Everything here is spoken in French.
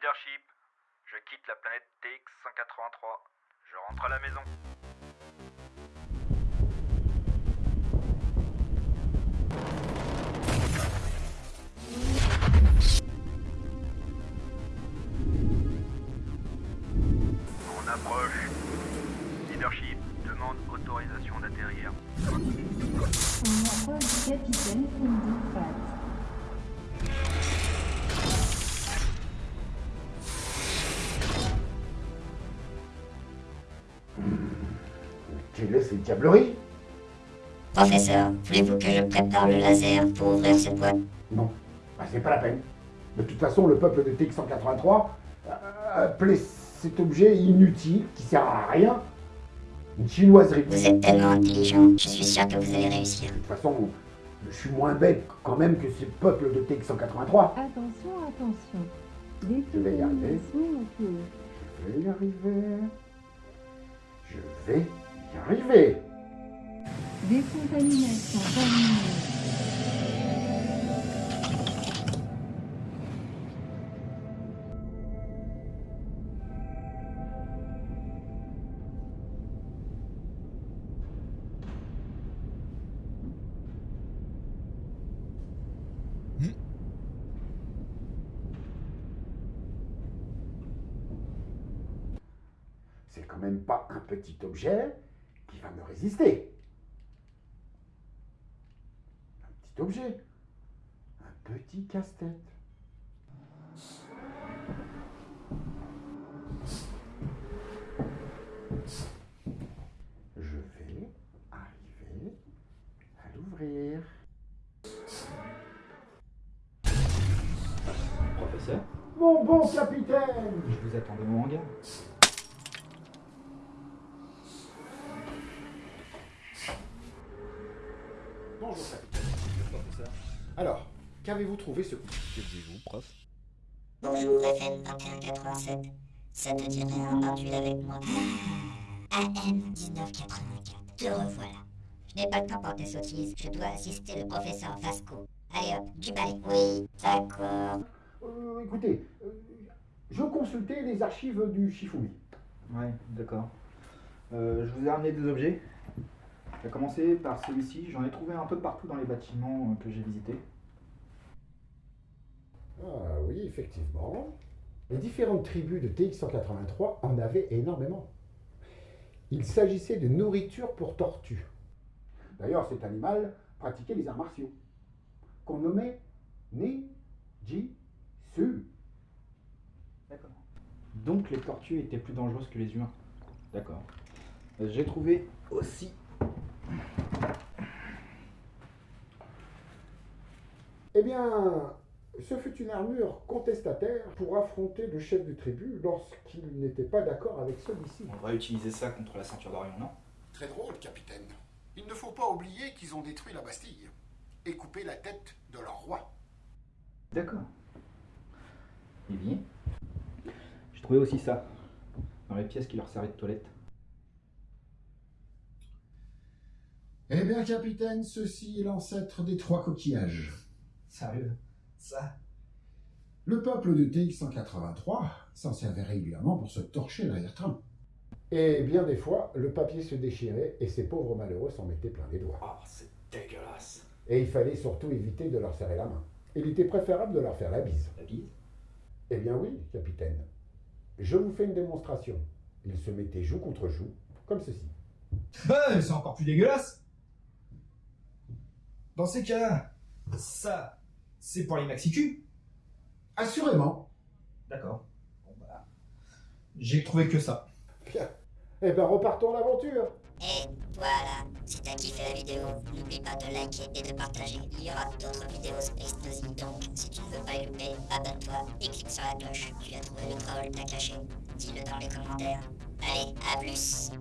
Leadership, je quitte la planète TX-183. Je rentre à la maison. On approche. Leadership, demande autorisation d'atterrir. On capitaine Quelle est cette diablerie Professeur, voulez-vous que je prépare le laser pour ouvrir cette boîte Non, bah, c'est pas la peine. De toute façon, le peuple de TX-183 a appelé cet objet inutile, qui sert à rien, une chinoiserie. Vous êtes tellement intelligent, je suis sûr que vous allez réussir. De toute façon, je suis moins bête quand même que ce peuple de TX-183. Attention, attention. Je vais y arriver. Je vais y arriver. Je vais y arriver. Décontamination terminée. C'est quand même pas un petit objet qui va me résister. Un petit objet. Un petit casse-tête. Je vais arriver à l'ouvrir. Professeur, Mon bon capitaine je vous attends dans mon hangar. Bonjour capitaine. Professeur. Alors, qu'avez-vous trouvé ce coup? Que disiez-vous, prof? Bonjour FN 2187. Ça te dirait un module avec moi AM 1984. Te revoilà. Je n'ai pas le temps pour tes sottises. Je dois assister le professeur Vasco. Allez hop, du balai. Oui, d'accord. Euh, écoutez, euh, je consultais les archives du Shifumi. Ouais, d'accord. Euh, je vous ai ramené des objets. Je vais commencer par celui-ci. J'en ai trouvé un peu partout dans les bâtiments euh, que j'ai visités. Ah oui, effectivement. Les différentes tribus de TX-183 en avaient énormément. Il s'agissait de nourriture pour tortues. D'ailleurs, cet animal pratiquait les arts martiaux, qu'on nommait Ni-Ji-Su. D'accord. Donc les tortues étaient plus dangereuses que les humains. D'accord. Euh, J'ai trouvé aussi Eh bien, ce fut une armure contestataire pour affronter le chef de tribu lorsqu'il n'était pas d'accord avec celui-ci. On va utiliser ça contre la ceinture d'Orion, non? Très drôle, capitaine. Il ne faut pas oublier qu'ils ont détruit la Bastille et coupé la tête de leur roi. D'accord. Eh bien, j'ai trouvé aussi ça dans les pièces qui leur servaient de toilette. Eh bien, capitaine, ceci est l'ancêtre des trois coquillages. Sérieux? Ça Le peuple de TX-183 s'en servait régulièrement pour se torcher l'arrière-train. Et bien des fois, le papier se déchirait et ces pauvres malheureux s'en mettaient plein les doigts. Oh, c'est dégueulasse. Et il fallait surtout éviter de leur serrer la main. Il était préférable de leur faire la bise. La bise? Eh bien oui, capitaine. Je vous fais une démonstration. Ils se mettaient joue contre joue, comme ceci. Ouais, c'est encore plus dégueulasse. Dans ces cas-là, ça, c'est pour les maxi Assurément. D'accord. Bon bah, j'ai trouvé que ça. Bien. Eh ben repartons à l'aventure. Et voilà, si t'as kiffé la vidéo, n'oublie pas de liker et de partager. Il y aura d'autres vidéos Space Nosy, donc si tu ne veux pas y louper, abonne-toi et clique sur la cloche. Tu as trouvé le troll, t'as caché. Dis-le dans les commentaires. Allez, à plus